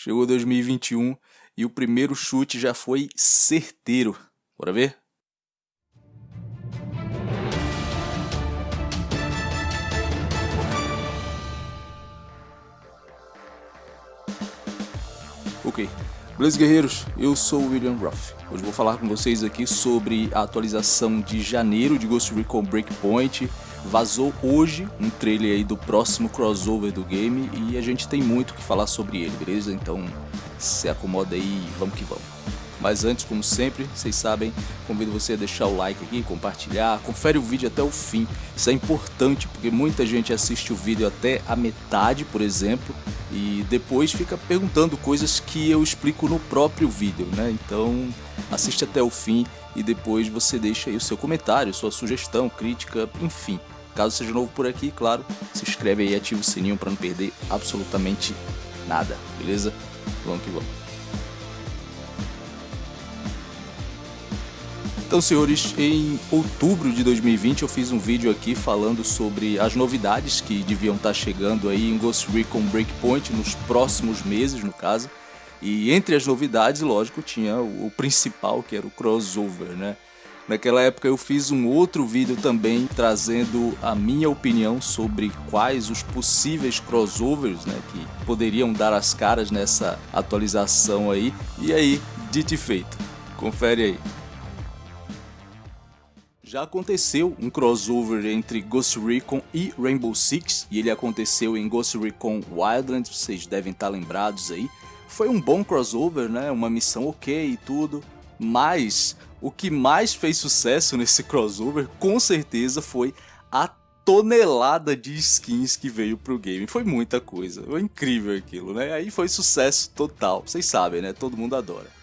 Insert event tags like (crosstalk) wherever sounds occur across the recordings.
Chegou 2021 e o primeiro chute já foi certeiro. Bora ver? Ok, beleza guerreiros, eu sou o William Ruff. Hoje vou falar com vocês aqui sobre a atualização de janeiro de Ghost Recon Breakpoint. Vazou hoje um trailer aí do próximo crossover do game e a gente tem muito que falar sobre ele, beleza? Então se acomoda aí e vamos que vamos. Mas antes, como sempre, vocês sabem, convido você a deixar o like aqui, compartilhar, confere o vídeo até o fim. Isso é importante porque muita gente assiste o vídeo até a metade, por exemplo, e depois fica perguntando coisas que eu explico no próprio vídeo, né? Então, assiste até o fim e depois você deixa aí o seu comentário, sua sugestão, crítica, enfim. Caso seja novo por aqui, claro, se inscreve aí e ativa o sininho para não perder absolutamente nada, beleza? Vamos que vamos. Então, senhores, em outubro de 2020 eu fiz um vídeo aqui falando sobre as novidades que deviam estar chegando aí em Ghost Recon Breakpoint nos próximos meses, no caso. E entre as novidades, lógico, tinha o principal, que era o crossover, né? Naquela época eu fiz um outro vídeo também trazendo a minha opinião sobre quais os possíveis crossovers né, que poderiam dar as caras nessa atualização aí. E aí, dito e feito, confere aí. Já aconteceu um crossover entre Ghost Recon e Rainbow Six, e ele aconteceu em Ghost Recon Wildlands, vocês devem estar lembrados aí. Foi um bom crossover, né? Uma missão ok e tudo, mas o que mais fez sucesso nesse crossover, com certeza, foi a tonelada de skins que veio pro game. Foi muita coisa, foi incrível aquilo, né? Aí foi sucesso total, vocês sabem, né? Todo mundo adora.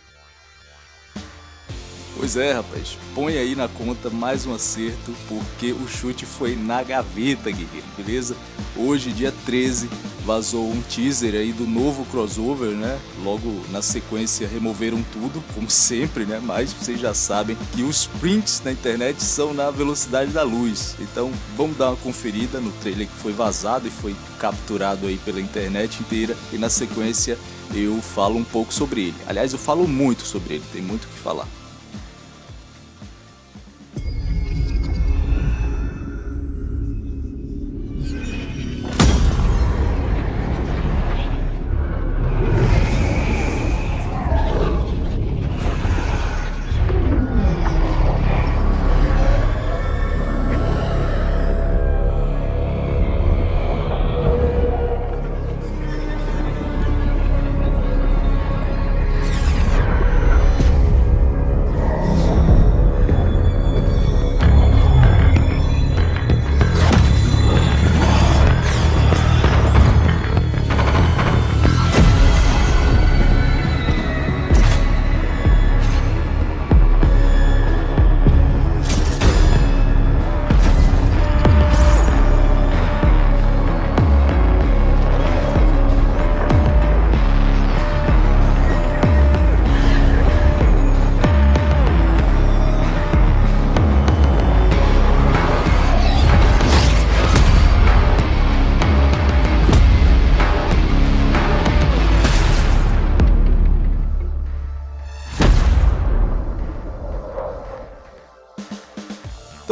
Pois é, rapaz, põe aí na conta mais um acerto, porque o chute foi na gaveta, guerreiro, beleza? Hoje, dia 13, vazou um teaser aí do novo crossover, né? Logo na sequência removeram tudo, como (laughs) sempre, né? Mas vocês já sabem que os prints na internet são na velocidade da luz. Então vamos dar uma conferida no trailer que foi vazado e foi capturado aí pela internet inteira. E na sequência eu falo um pouco sobre ele. Aliás, eu falo muito sobre ele, tem muito o que falar.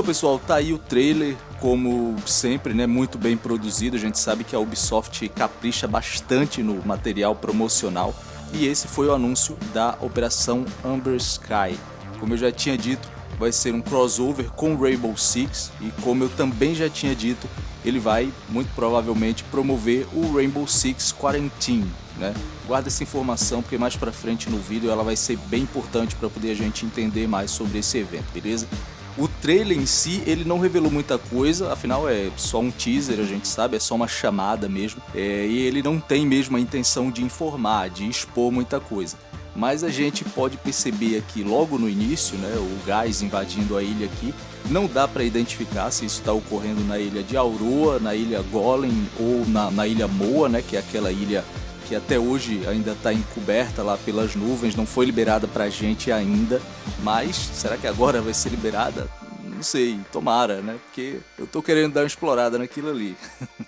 Então pessoal, tá aí o trailer, como sempre, né, muito bem produzido, a gente sabe que a Ubisoft capricha bastante no material promocional e esse foi o anúncio da Operação Amber Sky. Como eu já tinha dito, vai ser um crossover com Rainbow Six e como eu também já tinha dito, ele vai muito provavelmente promover o Rainbow Six Quarantine, né? Guarda essa informação porque mais pra frente no vídeo ela vai ser bem importante para poder a gente entender mais sobre esse evento, beleza? O trailer em si, ele não revelou muita coisa, afinal é só um teaser, a gente sabe, é só uma chamada mesmo. É, e ele não tem mesmo a intenção de informar, de expor muita coisa. Mas a gente pode perceber aqui logo no início, né, o gás invadindo a ilha aqui, não dá para identificar se isso está ocorrendo na ilha de Aurora, na ilha Golem ou na, na ilha Moa, né, que é aquela ilha que até hoje ainda está encoberta lá pelas nuvens, não foi liberada para a gente ainda, mas será que agora vai ser liberada? Não sei, tomara, né? Porque eu tô querendo dar uma explorada naquilo ali. (laughs)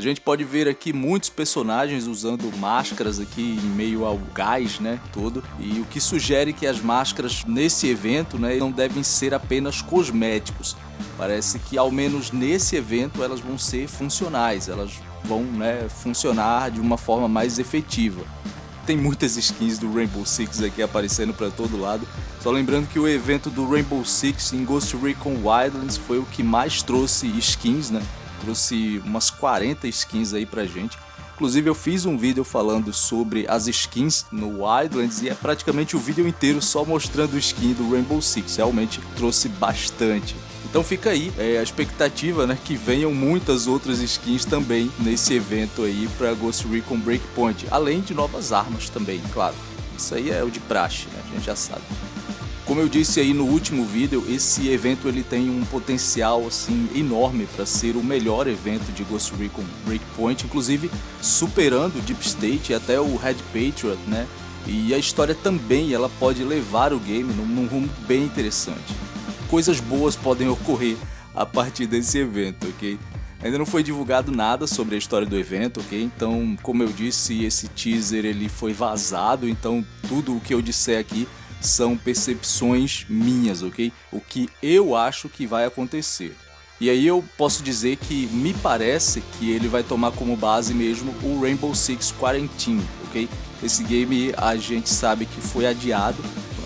A gente pode ver aqui muitos personagens usando máscaras aqui em meio ao gás, né, todo. E o que sugere que as máscaras nesse evento, né, não devem ser apenas cosméticos. Parece que ao menos nesse evento elas vão ser funcionais, elas vão, né, funcionar de uma forma mais efetiva. Tem muitas skins do Rainbow Six aqui aparecendo para todo lado. Só lembrando que o evento do Rainbow Six em Ghost Recon Wildlands foi o que mais trouxe skins, né? Trouxe umas 40 skins aí pra gente. Inclusive eu fiz um vídeo falando sobre as skins no Wildlands e é praticamente o vídeo inteiro só mostrando skin do Rainbow Six, realmente trouxe bastante. Então fica aí é, a expectativa né, que venham muitas outras skins também nesse evento aí para Ghost Recon Breakpoint, além de novas armas também, claro. Isso aí é o de praxe, né? a gente já sabe. Como eu disse aí no último vídeo, esse evento ele tem um potencial assim enorme para ser o melhor evento de Ghost Recon Breakpoint, inclusive superando Deep State e até o Red Patriot, né? E a história também ela pode levar o game num, num rumo bem interessante. Coisas boas podem ocorrer a partir desse evento, ok? Ainda não foi divulgado nada sobre a história do evento, ok? Então, como eu disse, esse teaser ele foi vazado, então tudo o que eu disser aqui são percepções minhas, ok? O que eu acho que vai acontecer. E aí eu posso dizer que me parece que ele vai tomar como base mesmo o Rainbow Six Quarantine, ok? Esse game a gente sabe que foi adiado,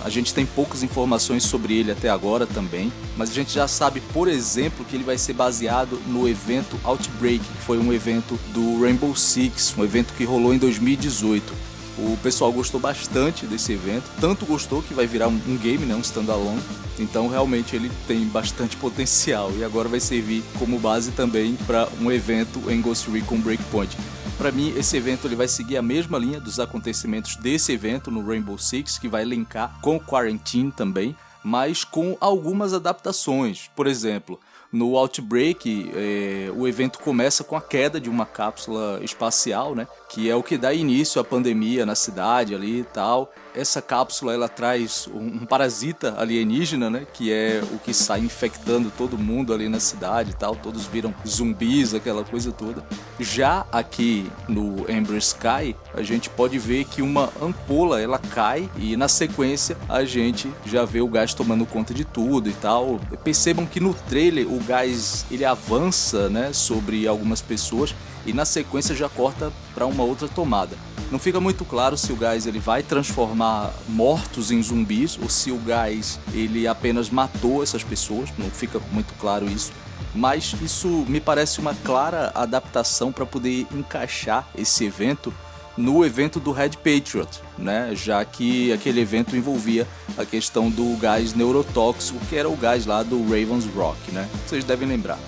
a gente tem poucas informações sobre ele até agora também, mas a gente já sabe, por exemplo, que ele vai ser baseado no evento Outbreak, que foi um evento do Rainbow Six, um evento que rolou em 2018. O pessoal gostou bastante desse evento, tanto gostou que vai virar um, game, né, um standalone. Então realmente ele tem bastante (laughs) potencial e agora vai servir como base também para um evento em Ghost Recon Breakpoint. Para mim, esse evento ele vai seguir a mesma linha dos acontecimentos desse evento no Rainbow Six, que vai linkar com Quarantine também, mas com algumas adaptações. Por exemplo, no Outbreak, é, o evento começa com a queda de uma cápsula espacial, né? Que é o que dá início à pandemia na cidade ali e tal essa cápsula ela traz um, parasita alienígena, né? Que é o que sai infectando todo mundo ali na cidade e tal. Todos viram zumbis, aquela coisa toda. Já aqui no Ember Sky, a gente pode ver que uma ampola ela cai e na sequência a gente já vê o gás tomando conta de tudo e tal. Percebam que no trailer o gás ele avança, né? Sobre algumas pessoas e na sequência já corta para uma outra tomada. Não fica muito claro se o gás ele vai transformar mortos em zumbis ou se o gás ele apenas matou essas pessoas, não fica muito claro isso. Mas isso me parece uma clara adaptação para poder encaixar esse evento no evento do Red Patriot, né? Já que aquele evento envolvia a questão do gás neurotóxico, que era o gás lá do Ravens Rock, né? Vocês devem lembrar.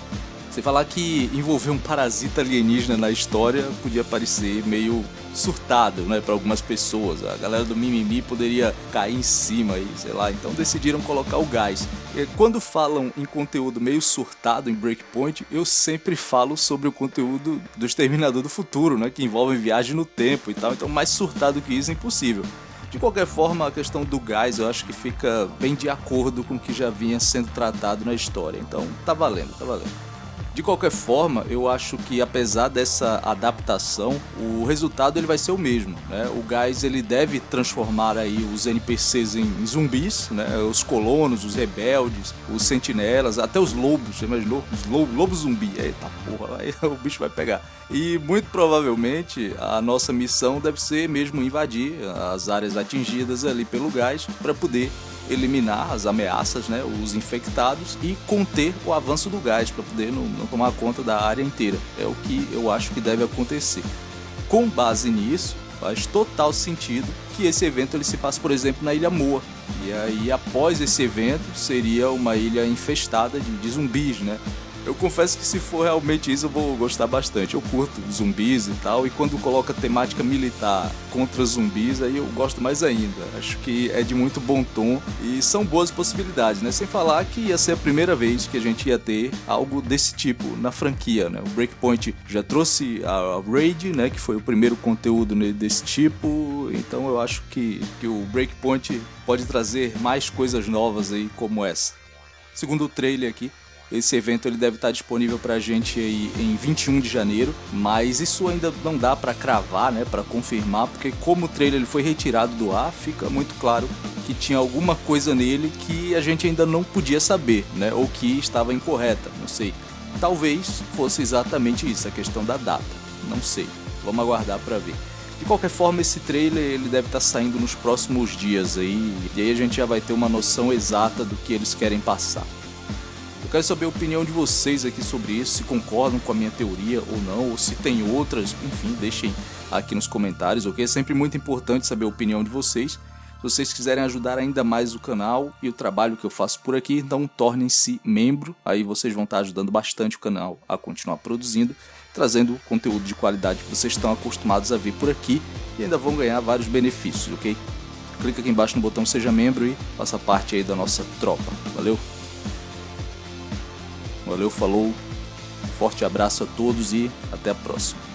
Você falar que envolver um parasita alienígena na história podia parecer meio surtado, né, para algumas pessoas. A galera do mimimi poderia cair em cima e sei lá, então decidiram colocar o gás. E quando falam em conteúdo meio surtado em Breakpoint, eu sempre falo sobre o conteúdo do Exterminador do Futuro, né, que envolve viagem no tempo e tal. Então mais surtado que isso é impossível. De qualquer forma, a questão do gás eu acho que fica bem de acordo com o que já vinha sendo tratado na história. Então tá valendo, tá valendo. De qualquer forma, eu acho que apesar dessa adaptação, o resultado ele vai ser o mesmo, né? O gás ele deve transformar aí os NPCs em zumbis, né? Os colonos, os rebeldes, os sentinelas, até os lobos, você imaginou? Os lobos, lobos zumbi, eita porra, (laughs) aí o bicho vai pegar. E muito provavelmente a nossa missão deve ser mesmo invadir as áreas atingidas ali pelo gás para poder eliminar as ameaças, né, os infectados e conter o avanço do gás para poder não, não tomar conta da área inteira. É o que eu acho que deve acontecer. Com base nisso, faz total sentido que esse evento ele se passe, por exemplo, na Ilha Moa. E aí, após esse evento, seria uma ilha infestada de, de zumbis, né? Eu confesso que se for realmente isso, eu vou gostar bastante. Eu curto zumbis e tal, e quando coloca temática militar contra zumbis, aí eu gosto mais ainda. Acho que é de muito bom tom e são boas possibilidades, né? Sem falar que ia ser a primeira vez que a gente ia ter algo desse tipo na franquia, né? O Breakpoint já trouxe a Raid, né? Que foi o primeiro conteúdo desse tipo, então eu acho que, que o Breakpoint pode trazer mais coisas novas aí como essa. Segundo o trailer aqui, Esse evento ele deve estar disponível pra gente aí em 21 de janeiro, mas isso ainda não dá para cravar, né, para confirmar, porque como o trailer ele foi retirado do ar, fica muito claro que tinha alguma coisa nele que a gente ainda não podia saber, né, ou que estava incorreta, não sei. Talvez fosse exatamente isso, a questão da data, não sei. Vamos aguardar para ver. De qualquer forma, esse trailer ele deve estar saindo nos próximos dias aí, e aí a gente já vai ter uma noção exata do que eles querem passar. Eu quero saber a opinião de vocês aqui sobre isso, se concordam com a minha teoria ou não, ou se tem outras, enfim, deixem aqui nos comentários, ok? É sempre muito importante saber a opinião de vocês. Se vocês quiserem ajudar ainda mais o canal e o trabalho que eu faço por aqui, então tornem-se membro, aí vocês vão estar ajudando bastante o canal a continuar produzindo, trazendo conteúdo de qualidade que vocês estão acostumados a ver por aqui e ainda vão ganhar vários benefícios, ok? Clica aqui embaixo no botão seja membro e faça parte aí da nossa tropa, valeu? Valeu, falou, forte abraço a todos e até a próxima.